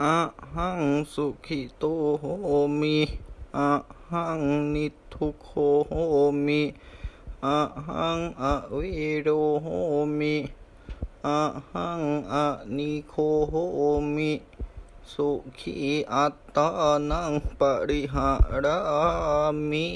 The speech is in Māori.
a hang su ki to ho mi a hang ni to ko ho mi a hang a wi ro ho mi a hang a ni ko ho mi su ki a ta nang pa ri ha ra mi